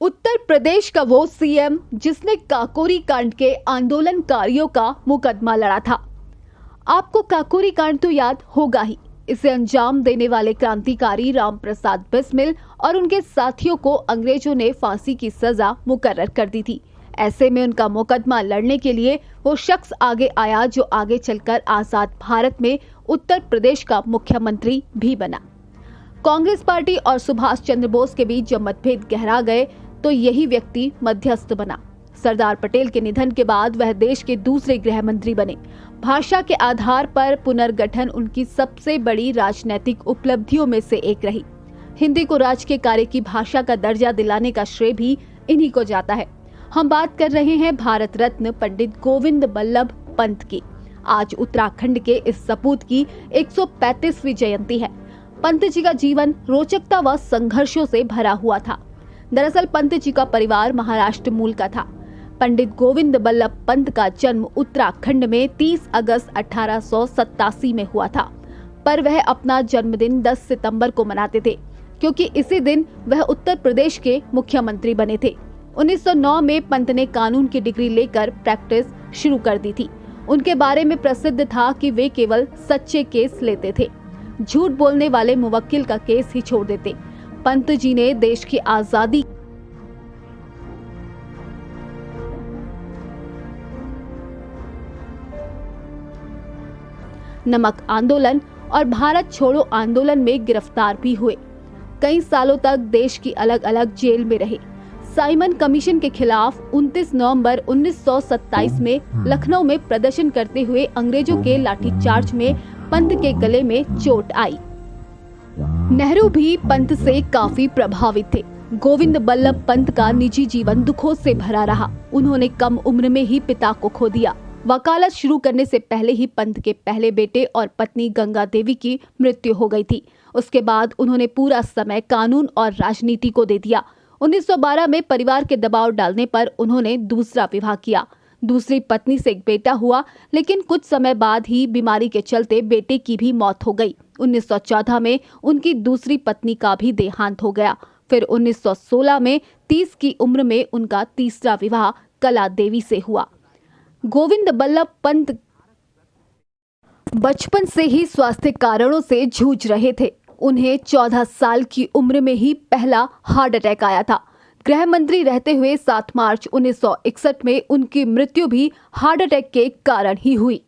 उत्तर प्रदेश का वो सीएम जिसने काकोरी कांड के आंदोलनकारियों का मुकदमा लड़ा था। आपको काकोरी कांड तो याद होगा ही। इसे अंजाम देने वाले क्रांतिकारी राम प्रसाद बिस्मिल और उनके साथियों को अंग्रेज़ों ने फांसी की सजा मुकर्र कर दी थी। ऐसे में उनका मुकदमा लड़ने के लिए वो शख्स आगे आया जो आगे चलकर आज़ाद भारत में उत्तर प्रदेश का मुख्यमंत्री भी बना। कांग्रेस पार्टी और सुभाष चंद्र बोस के बीच जब मतभेद गहरा गए तो यही व्यक्ति मध्यस्थ बना। सरदार पटेल के निधन के बाद वह देश के दूसरे गृह मंत्री बने। भाषा के आधार पर पुनर्गठन उनकी सबसे बड़ी राजनैतिक उपलब्धियों में से एक रही। हिंदी को राज के कार्य की भाषा का दर्जा दिलाने का श्रेय भी इन्हीं को जाता है। हम बात कर रहे हैं भारत रत्न पंडित गोविंद बल्लभ पंत की। आज उत्तराखंड के इस सपूत की 135वीं जयंती है। पंत जी का जीवन रोचकता व संघर्षों से भरा हुआ था। दरअसल पंत जी का परिवार महाराष्ट्र मूल का था। पंडित गोविंद बल्लभ पंत का जन्म उत्तराखंड में 30 अगस्त अठारह सौ सतासी में हुआ था। पर वह अपना जन्मदिन 10 सितंबर को मनाते थे, क्योंकि इसी दिन वह उत्तर प्रदेश के मुख्यमंत्री बने थे। 1909 में पंत ने कानून की डिग्री लेकर प्रैक्टिस शुरू कर दी थी। उनके बारे में प्रसिद्ध था कि वे केवल सच्चे केस लेते थे। झूठ बोलने वाले मुवक्किल का केस ही छोड़ देते। पंत जी ने देश की आज़ादी नमक आंदोलन और भारत छोड़ो आंदोलन में गिरफ़्तार भी हुए। कई सालों तक देश की अलग अलग जेल में रहे। साइमन कमीशन के खिलाफ 29 नवंबर 1927 में लखनऊ में प्रदर्शन करते हुए अंग्रेज़ों के लाठीचार्ज में पंत के गले में चोट आई। नेहरू भी पंत से काफ़ी प्रभावित थे। गोविंद बल्लभ पंत का निजी जीवन दुखों से भरा रहा। उन्होंने कम उम्र में ही पिता को खो दिया। वकालत शुरू करने से पहले ही पंत के पहले बेटे और पत्नी गंगा देवी की मृत्यु हो गई थी। उसके बाद उन्होंने पूरा समय कानून और राजनीति को दे दिया। 1912 में परिवार के दबाव डालने पर उन्होंने दूसरा विवाह किया। दूसरी पत्नी से एक बेटा हुआ, लेकिन कुछ समय बाद ही बीमारी के चलते बेटे की भी मौत हो गई। 1914 में उनकी दूसरी पत्नी का भी देहांत हो गया। फिर 1916 में 30 की उम्र में उनका तीसरा विवाह कला देवी से हुआ। गोविंद बल्लभ पंत बचपन से ही स्वास्थ्य कारणों से जूझ रहे थे। उन्हें 14 साल की उम्र में ही पहला हार्ट अटैक आया था। गृह मंत्री रहते हुए 7 मार्च 1961 में उनकी मृत्यु भी हार्ट अटैक के कारण ही हुई।